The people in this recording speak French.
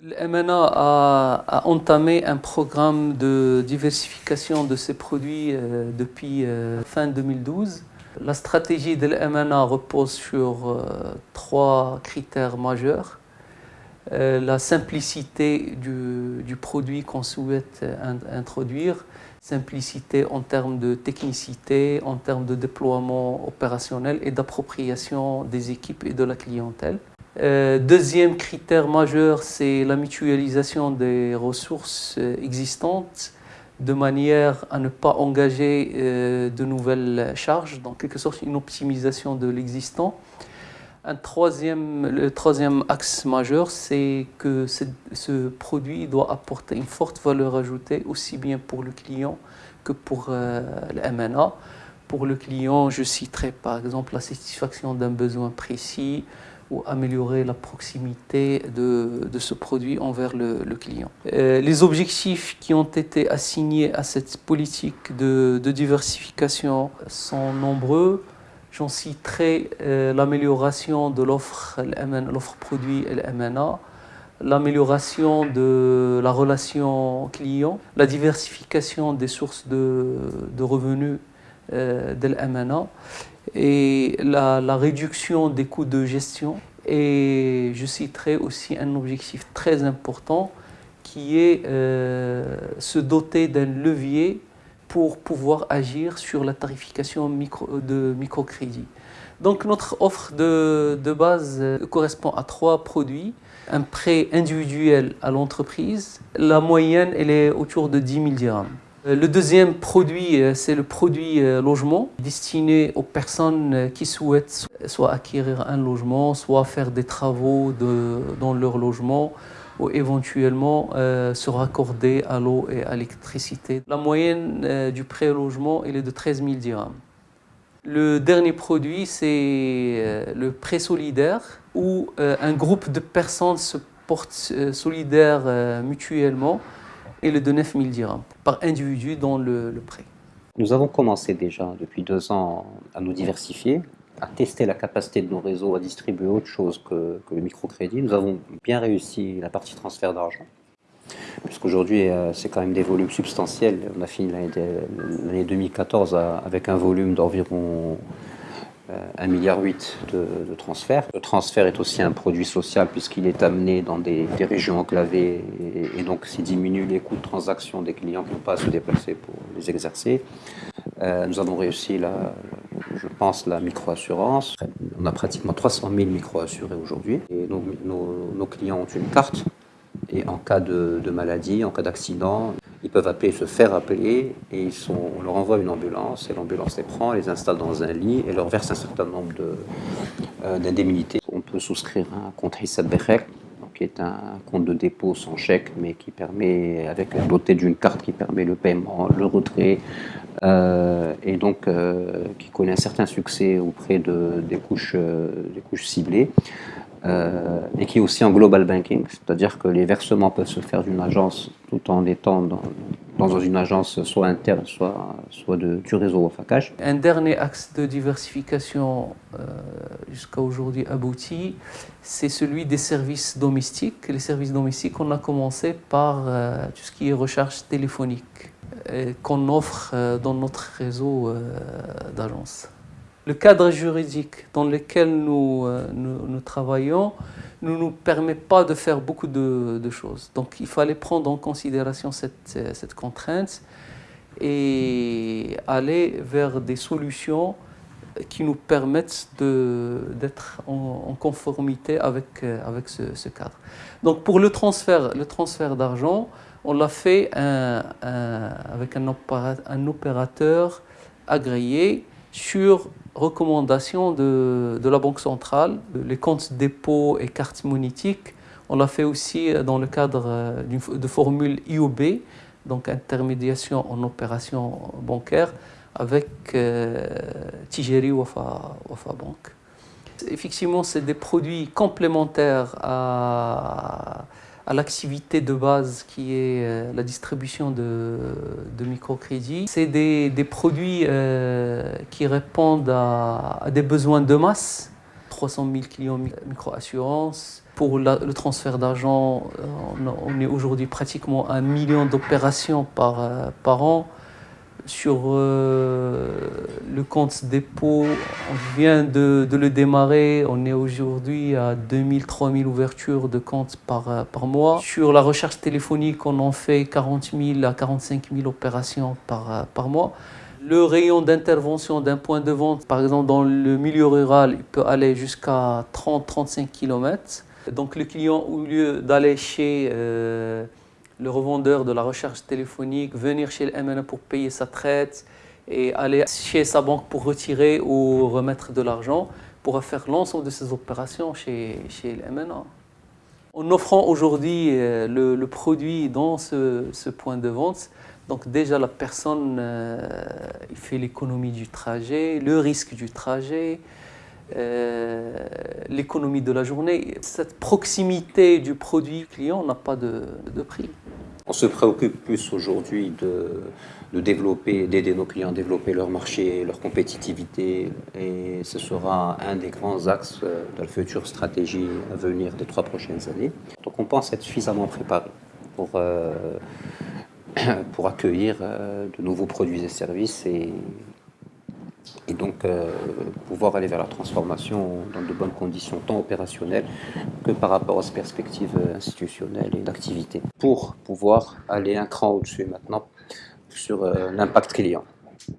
Le MNA a, entamé un programme de diversification de ses produits euh, depuis euh, fin 2012. La stratégie de l'MNA repose sur euh, trois critères majeurs. la simplicité du, produit qu'on souhaite introduire, simplicité en termes de technicité, en termes de déploiement opérationnel et d'appropriation des équipes et de la clientèle. Euh, deuxième critère majeur, c'est la mutualisation des ressources euh, existantes de manière à ne pas engager euh, de nouvelles charges, donc quelque sorte une optimisation de l'existant. Un troisième, le troisième axe majeur, c'est que ce, produit doit apporter une forte valeur ajoutée aussi bien pour le client que pour le MNA. Pour le client, je citerai par exemple la satisfaction d'un besoin précis, ou améliorer la proximité de, de ce produit envers le, client. Euh, les objectifs qui ont été assignés à cette politique de, de diversification sont nombreux. J'en citerai euh, l'amélioration de l'offre produit et le MNA, l'amélioration de la relation client, la diversification des sources de, de revenus euh, de l'MNA et la, réduction des coûts de gestion. Et je citerai aussi un objectif très important qui est euh, se doter d'un levier pour pouvoir agir sur la tarification de microcrédit. Donc notre offre de, de, base euh, correspond à trois produits. Un prêt individuel à l'entreprise, la moyenne elle est autour de 10 000 dirhams. Euh, le deuxième produit, euh, c'est le produit euh, logement, destiné aux personnes qui souhaitent soit acquérir un logement, soit faire des travaux dans leur logement, ou éventuellement se raccorder à l'eau et à l'électricité. La moyenne du prêt logement est de 13 000 dirhams. Le dernier produit, c'est le prêt solidaire, où un groupe de personnes se portent solidaires mutuellement et le de 9 000 dirhams par individu dans le, prêt. Nous avons commencé déjà depuis deux ans à nous diversifier, à tester la capacité de nos réseaux à distribuer autre chose que, le microcrédit. Nous avons bien réussi la partie transfert d'argent, puisqu'aujourd'hui euh, c'est quand même des volumes substantiels. On a fini l'année 2014 avec un volume d'environ 1,8 milliard de, de transferts. Le transfert est aussi un produit social puisqu'il est amené dans des, régions enclavées et, donc s'il diminue les coûts de transaction des clients qui n'ont pas à se déplacer pour les exercer. Euh, nous avons réussi, la, je pense, la micro-assurance. On a pratiquement 300 000 micro-assurés aujourd'hui et nos, clients ont une carte et en cas de maladie, en cas d'accident, ils peuvent appeler, se faire appeler, et ils sont, on leur envoie une ambulance, et l'ambulance les prend, les installe dans un lit, et leur verse un certain nombre euh, d'indemnités. on peut souscrire un compte Hissab Berek, qui est un compte de dépôt sans chèque, mais qui permet, avec doté d'une carte qui permet le paiement, le retrait, euh, et donc euh, qui connaît un certain succès auprès de, des, couches, des couches ciblées. Euh, et qui est aussi en global banking, c'est-à-dire que les versements peuvent se faire d'une agence tout en étant dans, dans une agence soit interne, soit, soit de, du réseau Wafakash. Un dernier axe de diversification euh, jusqu'à aujourd'hui abouti, c'est celui des services domestiques. Les services domestiques, on a commencé par euh, tout ce qui est recherche téléphonique qu'on offre dans notre réseau d'agences. Le cadre juridique dans lequel nous, euh, nous, travaillons ne nous permet pas de faire beaucoup de, choses. Donc il fallait prendre en considération cette, cette contrainte et aller vers des solutions qui nous permettent d'être en, conformité avec, avec ce, cadre. Donc pour le transfert, le transfert d'argent, on l'a fait avec un, un opérateur agréé sur recommandation de, la Banque centrale, les comptes dépôt et cartes monétiques. On l'a fait aussi dans le cadre euh, de formule IOB, donc intermédiation en opération bancaire, avec euh, Tijeri Wafa, Wafa Bank. Effectivement, c'est des produits complémentaires à, à l'activité de base qui est euh, la distribution de, de microcrédits. C'est des, produits euh, qui répondent à, des besoins de masse. 300 000 clients micro-assurance, Pour le transfert d'argent, on, est aujourd'hui pratiquement un million d'opérations par an. Sur euh, le compte dépôt, on vient de, le démarrer. On est aujourd'hui à 2000, 3000 ouvertures de comptes par, euh, mois. Sur la recherche téléphonique, on en fait 40 000 à 45 000 opérations par, euh, par mois. Le rayon d'intervention d'un point de vente, par exemple dans le milieu rural, il peut aller jusqu'à 30-35 km. Donc le client, au lieu d'aller chez le revendeur de la recherche téléphonique, venir chez le MNA pour payer sa traite et aller chez sa banque pour retirer ou remettre de l'argent, pour faire l'ensemble de ces opérations chez, chez le MNA. En offrant aujourd'hui euh, le, produit dans ce, point de vente, donc déjà la personne euh, fait l'économie du trajet, le risque du trajet, euh, l'économie de la journée. Cette proximité du produit client n'a pas de, prix. On se préoccupe plus aujourd'hui de, développer, d'aider nos clients à développer leur marché, leur compétitivité, et ce sera un des grands axes de la future stratégie à venir des trois prochaines années. Donc on pense être suffisamment préparé pour, euh, pour accueillir euh, de nouveaux produits et services et et donc euh, pouvoir aller vers la transformation dans de bonnes conditions, tant opérationnelles que par rapport aux perspectives institutionnelles et d'activité, pour pouvoir aller un cran au-dessus maintenant sur euh, l'impact client.